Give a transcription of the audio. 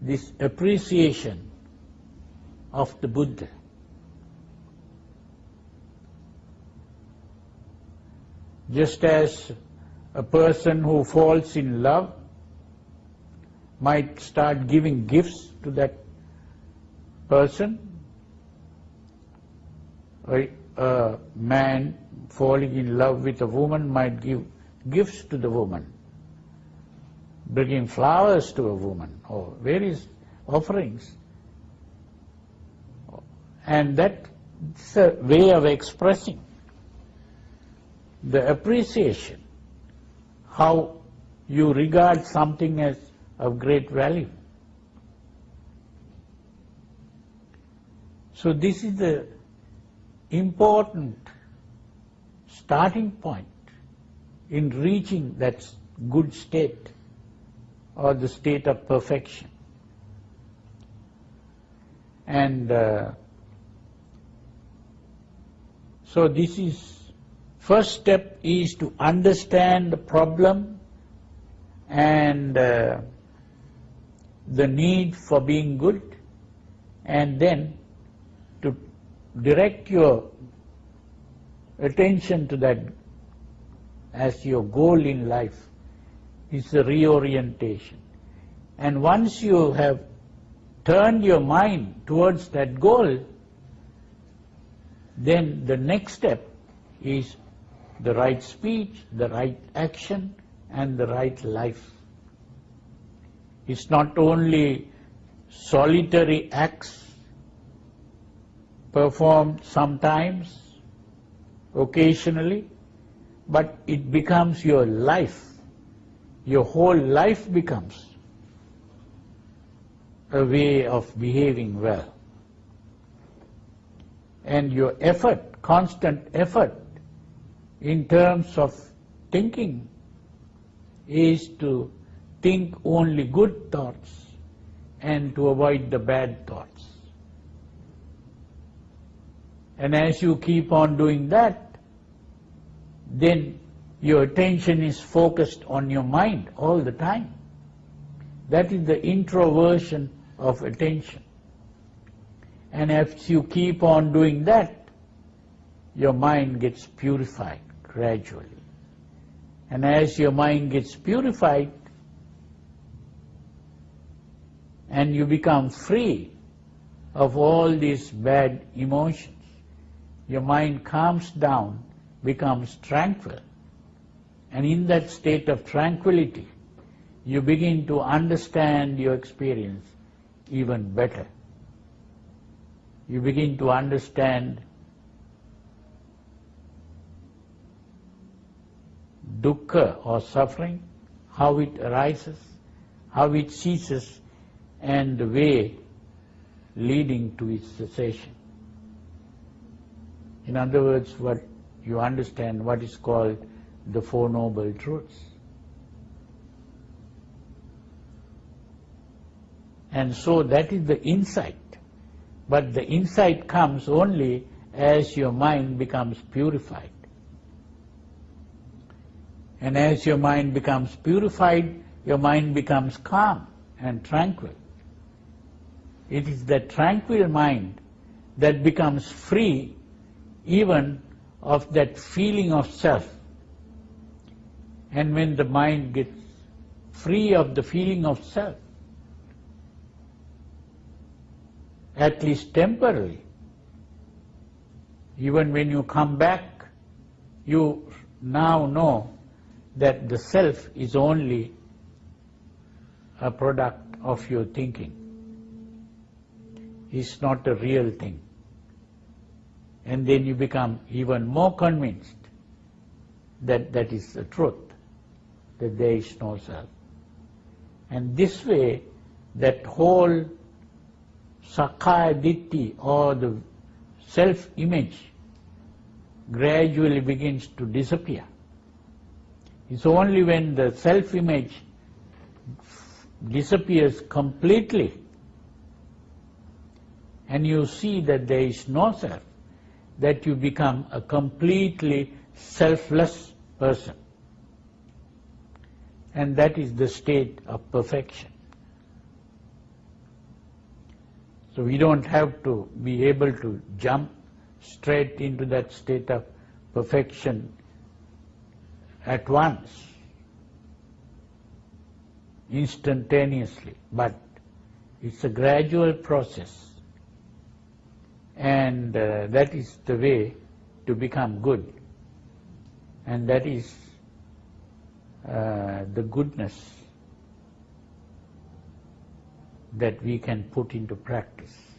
this appreciation of the Buddha. Just as a person who falls in love might start giving gifts to that person, a, man falling in love with a woman might give gifts to the woman, bringing flowers to a woman or various offerings. And that's a way of expressing the appreciation, how you regard something as of great value. So this is the important starting point in reaching that good state or the state of perfection. And uh, so this is first step is to understand the problem and uh, the need for being good and then to direct your attention to that as your goal in life is a reorientation. And once you have turned your mind towards that goal, then the next step is the right speech, the right action, and the right life. It's not only solitary acts performed sometimes, occasionally, but it becomes your life. Your whole life becomes a way of behaving well. And your effort, constant effort in terms of thinking is to think only good thoughts and to avoid the bad thoughts. And as you keep on doing that, then your attention is focused on your mind all the time. That is the introversion of attention. And as you keep on doing that, your mind gets purified gradually. And as your mind gets purified, and you become free of all these bad emotions, your mind calms down, becomes tranquil. And in that state of tranquility, you begin to understand your experience even better. You begin to understand dukkha or suffering, how it arises, how it ceases, and the way leading to its cessation. In other words, what you understand what is called the Four Noble Truths. And so that is the insight. But the insight comes only as your mind becomes purified. And as your mind becomes purified, your mind becomes calm and tranquil. It is that tranquil mind that becomes free even of that feeling of self. And when the mind gets free of the feeling of self, at least temporarily, even when you come back, you now know that the self is only a product of your thinking. It's not a real thing. And then you become even more convinced that that is the truth, that there is no self. And this way, that whole sakkaya ditthi or the self-image gradually begins to disappear. It's only when the self-image disappears completely and you see that there is no self, that you become a completely selfless person. And that is the state of perfection. So we don't have to be able to jump straight into that state of perfection at once, instantaneously, but it's a gradual process. And uh, that is the way to become good. And that is uh, the goodness that we can put into practice.